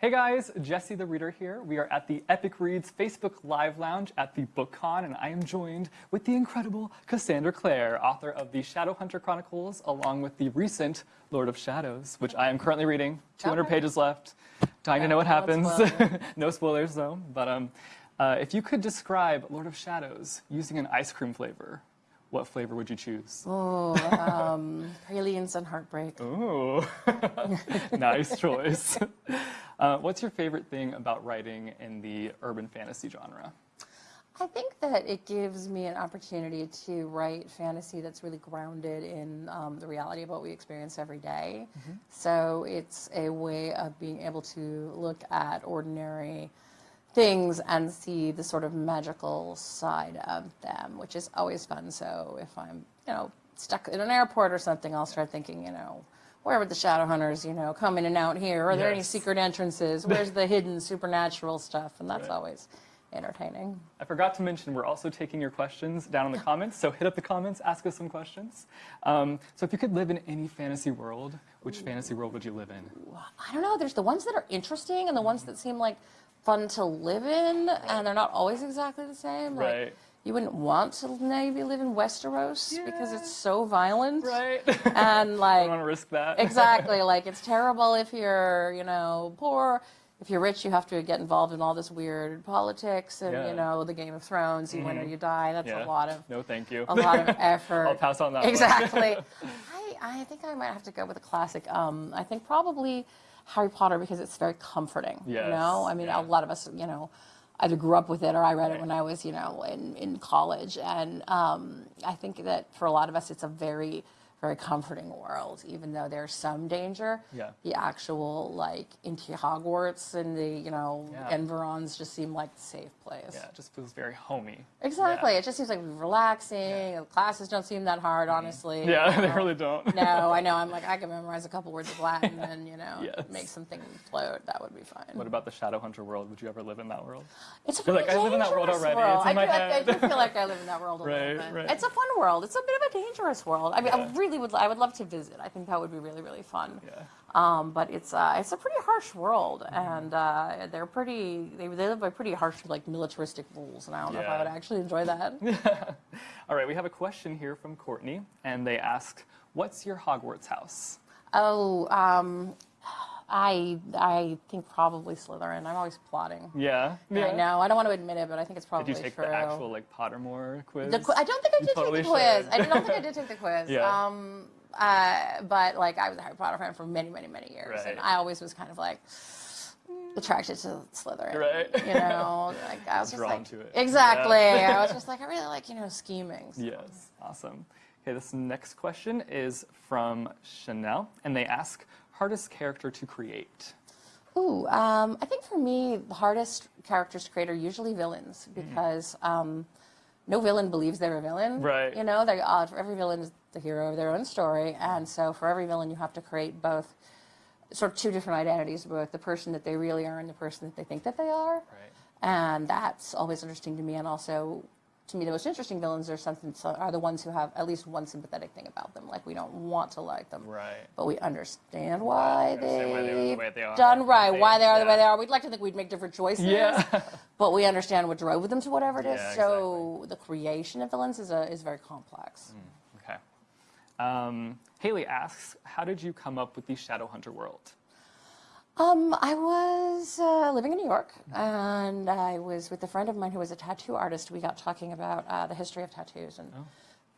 Hey guys, Jesse the Reader here. We are at the Epic Reads Facebook Live Lounge at the BookCon, and I am joined with the incredible Cassandra Clare, author of the Shadowhunter Chronicles, along with the recent Lord of Shadows, which I am currently reading. 200 pages left. Dying to know what happens. no spoilers though. But um, uh, if you could describe Lord of Shadows using an ice cream flavor, what flavor would you choose? Oh, um, pralines and heartbreak. Ooh, nice choice. Uh, what's your favorite thing about writing in the urban fantasy genre? I think that it gives me an opportunity to write fantasy that's really grounded in um, the reality of what we experience every day. So it's a way of being able to look at ordinary things and see the sort of magical side of them, which is always fun. So if I'm, you know, stuck in an airport or something, I'll start thinking, you know, where would the shadow hunters, you know, come in and out here? Are there any secret entrances? Where's the hidden supernatural stuff? And that's Right. always entertaining. I forgot to mention we're also taking your questions down in the comments, so hit up the comments, ask us some questions. Um, so if you could live in any fantasy world, which fantasy world would you live in? I don't know. There's the ones that are interesting and the ones that seem like fun to live in, and they're not always exactly the same. Like, Right. You wouldn't want to maybe live in Westeros because it's so violent. Right. And I don't like want to risk that. exactly, like it's terrible if you're, you know, poor. If you're rich, you have to get involved in all this weird politics and Yeah. you know the Game of Thrones. You win or you die. That's Yeah. a lot of No, thank you. a lot of effort. I'll pass on that one. Exactly. I, I think I might have to go with a classic. Um, I think probably Harry Potter because it's very comforting. Yes, You know, I mean, yeah. a lot of us, you know, either grew up with it or I read it when I was, you know, in, in college. And um, I think that for a lot of us, it's a very, very comforting world, even though there's some danger. Yeah. The actual, like, into Hogwarts and the, you know, Yeah. Environs just seem like the safe place. Yeah, it just feels very homey. Exactly. Yeah. It just seems like relaxing. The classes don't seem that hard, mm-hmm. honestly. Yeah, you they really don't. No, I know. I'm like, I can memorize a couple words of Latin and, you know, Yes. make something float. That would be fine. What about the Shadowhunter world? Would you ever live in that world? It's like I live in that world already. world. It's in I, my do, head. I do feel like I live in that world a Right, little bit. right. It's a fun world. It's a bit of a dangerous world. I mean, I Yeah. Really would. I would love to visit. I think that would be really, really fun. Yeah. Um, but it's uh, it's a pretty harsh world, Mm-hmm. and uh, they're pretty. They, they live by pretty harsh, like militaristic rules, and I don't know if I would actually enjoy that. All right, we have a question here from Courtney, and they ask, "What's your Hogwarts house?" Oh, um, I I think probably Slytherin. I'm always plotting. Yeah. yeah. I know. I don't want to admit it, but I think it's probably true. Did you take true. the actual like Pottermore quiz? The qu- I don't think I did totally take the quiz. should. I don't think I did take the quiz. Yeah. Um, uh, but like I was a Harry Potter fan for many, many, many years, and I always was kind of like attracted to Slytherin. Right. You know, like I was just like to it. exactly. Yeah. I was just like I really like you know scheming. Yes, awesome. Okay, this next question is from Chanel, and they ask, "Hardest character to create?" Ooh, um, I think for me, the hardest characters to create are usually villains Mm-hmm. because um, no villain believes they're a villain. Right. You know, they uh, for every villain is the hero of their own story, and so for every villain, you have to create both sort of two different identities, both the person that they really are and the person that they think that they are. Right. And that's always interesting to me. And also, to me, the most interesting villains are something are the ones who have at least one sympathetic thing about them. Like we don't want to like them, Right. but we understand why understand why they're the they are. done right, They- why they are the way they are. We'd like to think we'd make different choices. Yeah. but we understand what drove them to whatever it is. Yeah, so the creation of villains is a, is very complex. Okay. Um, Haley asks, "How did you come up with the Shadowhunter world?" Um, I was uh, living in New York, and I was with a friend of mine who was a tattoo artist. We got talking about uh, the history of tattoos and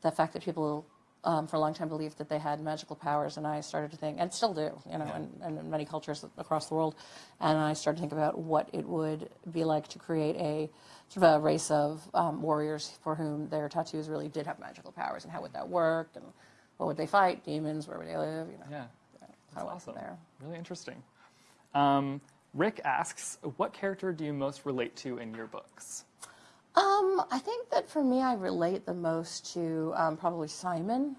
the fact that people, um, for a long time, believed that they had magical powers. And I started to think, and still do, you know, in, in many cultures across the world. And I started to think about what it would be like to create a sort of a race of um, warriors for whom their tattoos really did have magical powers, and how would that work, and what would they fight, demons, where would they live, you know. Yeah, I that's awesome. there. Really interesting. Um, Rick asks, "What character do you most relate to in your books?" Um, I think that for me, I relate the most to um, probably Simon.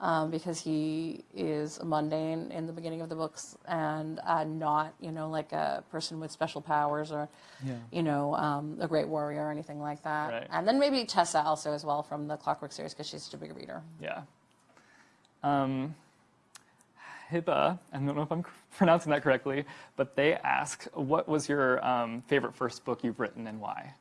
Um, because he is mundane in the beginning of the books and uh, not, you know, like a person with special powers or, Yeah. you know, um, a great warrior or anything like that. Right. And then maybe Tessa also as well from the Clockwork series because she's such a big reader. Yeah. Hiba, I don't know if I'm pronouncing that correctly, but they ask, what was your um, favorite first book you've written and why?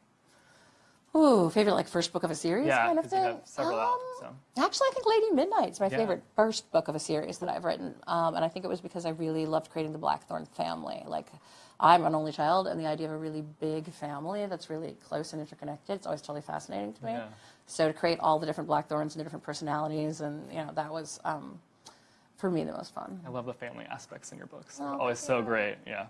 Ooh, favorite like first book of a series Yeah, kind of thing. have several out, Um, so. Actually, I think Lady Midnight's my Yeah. favorite first book of a series that I've written, um, and I think it was because I really loved creating the Blackthorn family. Like, I'm an only child, and the idea of a really big family that's really close and interconnected, it's always totally fascinating to me. Yeah. So to create all the different Blackthorns and the different personalities, and you know, that was um, for me the most fun. I love the family aspects in your books. Oh, They're always so great. Yeah.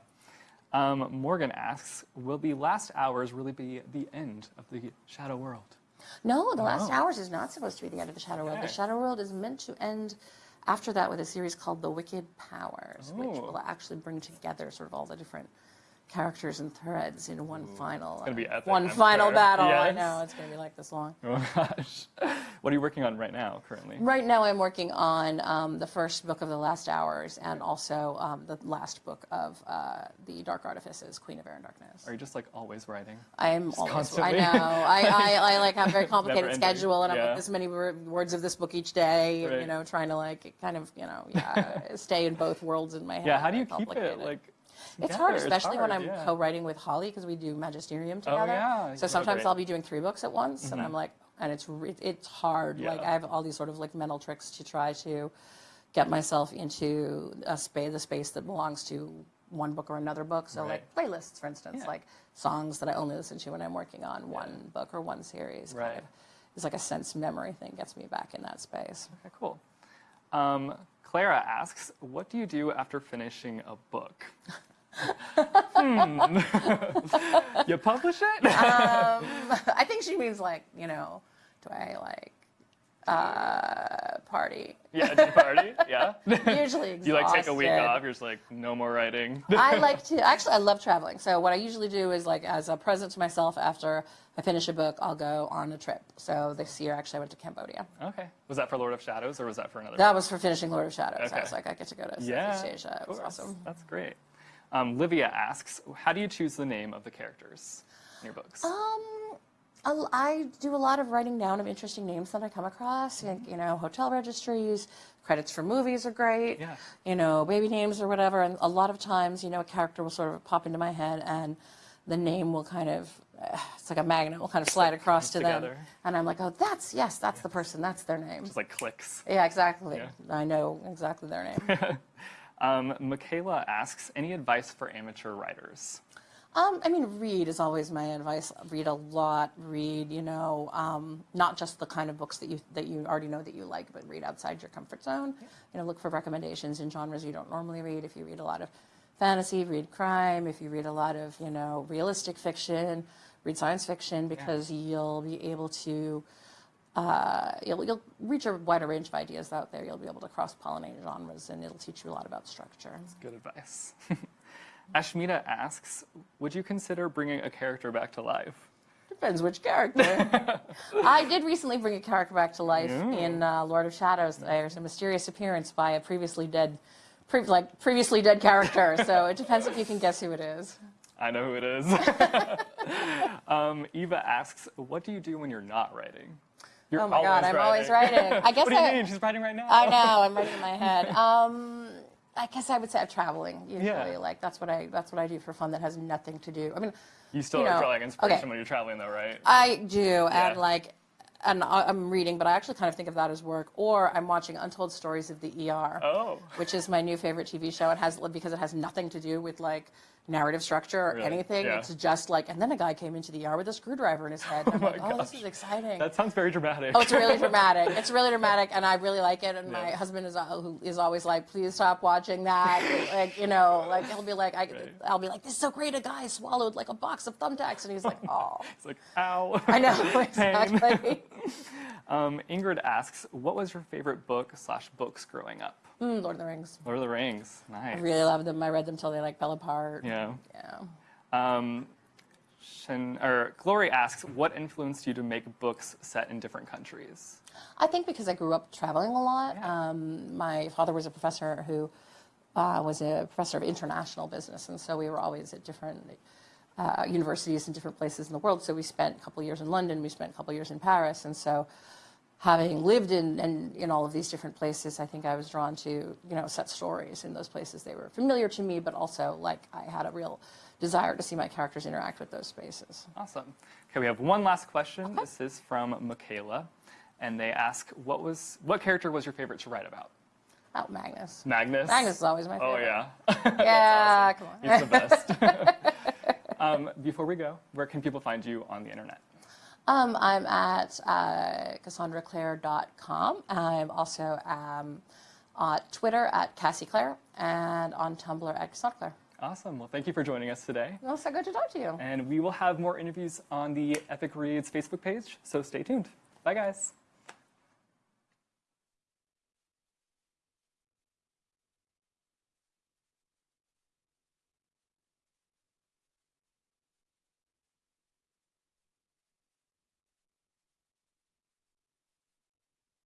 Um, Morgan asks, will the last hours really be the end of the Shadow World? No, the last Oh. hours is not supposed to be the end of the Shadow World. The Shadow World is meant to end after that with a series called The Wicked Powers, which will actually bring together sort of all the different characters and threads in one final, gonna be uh, epic, one I'm final sure. battle. I know it's going to be like this long. Oh gosh. What are you working on right now, currently? Right now, I'm working on um, the first book of the Last Hours and also um, the last book of uh, the Dark Artifices, Queen of Air and Darkness. Are you just like always writing? I'm always. constantly. I know. I, I, I like have a very complicated schedule, and I'm Yeah. like this many words of this book each day. Right. You know, trying to like kind of you know yeah stay in both worlds in my head. Yeah. How do you keep it like? It's hard, especially when hard, I'm yeah. co-writing with Holly because we do Magisterium together. Oh, together. yeah, So sometimes great. Mm-hmm. I'll be doing three books at once, and I'm like, and it's it's hard. Like I have all these sort of like mental tricks to try to get myself into a space, the space that belongs to one book or another book. So like playlists, for instance, Yeah. like songs that I only listen to when I'm working on one book or one series. Right. Kind of, it's like a sense memory thing gets me back in that space. Okay, cool. Um, Clara asks, what do you do after finishing a book? hmm. you publish it? I think she means like, you know, do I like uh, party? yeah, do you party? Yeah. Usually exhausted. you like take a week off? You're just like, no more writing. I like to actually I love traveling. So what I usually do is like as a present to myself after I finish a book, I'll go on a trip. So this year actually I went to Cambodia. okay. Was that for Lord of Shadows or was that for another? That was for finishing Lord of Shadows. I Okay. was like I get to go to yeah. Southeast Asia. It was awesome. That's great. Um, Livia asks, how do you choose the name of the characters in your books? Um, I do a lot of writing down of interesting names that I come across. Like, you know, hotel registries, credits for movies are great. Yeah. You know, baby names or whatever. And a lot of times, you know, a character will sort of pop into my head and the name will kind of, it's like a magnet, will kind of slide across to comes them. together. And I'm like, oh, that's, yes, that's the person, that's their name. Just like clicks. Yeah, exactly. Yeah. I know exactly their name. Um, Michaela asks, any advice for amateur writers? Um, I mean, read is always my advice. Read a lot. Read, you know, um, not just the kind of books that you that you already know that you like, but read outside your comfort zone. You know, look for recommendations in genres you don't normally read. If you read a lot of fantasy, read crime. If you read a lot of, you know, realistic fiction, read science fiction because you'll be able to. Uh, you'll, you'll reach a wider range of ideas out there. You'll be able to cross pollinate genres, and it'll teach you a lot about structure. That's Good advice. Ashmita asks, would you consider bringing a character back to life? Depends which character. I did recently bring a character back to life in uh, Lord of Shadows. There's a mysterious appearance by a previously dead, pre- like previously dead character. So it depends if you can guess who it is. I know who it is. um, Eva asks, what do you do when you're not writing? You're Oh my God, I'm always writing. I guess what do you I- mean? She's writing right now. I know. I'm writing in my head. Um, I guess I would say I'm traveling usually. Yeah. Like that's what I that's what I do for fun. That has nothing to do. I mean, You still you are know, drawing inspiration okay. when you're traveling, though, right? I do, Yeah. and like, and I'm reading, but I actually kind of think of that as work. Or I'm watching Untold Stories of the ER. Oh. which is my new favorite TV show. It has because it has nothing to do with like narrative structure or Really? anything. Yeah. It's just like, and then a guy came into the ER with a screwdriver in his head. And I'm my like, oh, this is exciting. That sounds very dramatic. Oh, it's really dramatic. It's really dramatic, and I really like it. And my husband is uh, who is always like, "Please stop watching that." like, you know, like he'll be like, I, Right. "I'll be like, this is so great." A guy swallowed like a box of thumbtacks, and he's like, "Oh, It's like, ow. I know exactly." Um, Ingrid asks, what was your favorite book slash books growing up? Mm, Lord of the Rings. Lord of the Rings. Nice. I really love them. I read them till they like fell apart. Yeah. Yeah. Um, Shin, or Glory asks, what influenced you to make books set in different countries? I think because I grew up traveling a lot. Yeah. Um, my father was a professor who uh, was a professor of international business, and so we were always at different uh, universities in different places in the world. So we spent a couple years in London, we spent a couple years in Paris, and so having lived in, in, in all of these different places, I think I was drawn to, you know, set stories in those places. They were familiar to me, but also like I had a real desire to see my characters interact with those spaces. Awesome. Okay, we have one last question. This is from Michaela, and they ask, "What was what character was your favorite to write about?" Oh, Magnus. Magnus. Magnus is always my favorite. Oh favorite. yeah. Yeah, come on. He's the best. um, before we go, where can people find you on the internet? Um, I'm at uh, CassandraClare.com. I'm also um, on Twitter at Cassie Clare and on Tumblr at Cassandra Clare. Awesome. Well, thank you for joining us today. Well, so good to talk to you. And we will have more interviews on the Epic Reads Facebook page, so stay tuned. Bye, guys.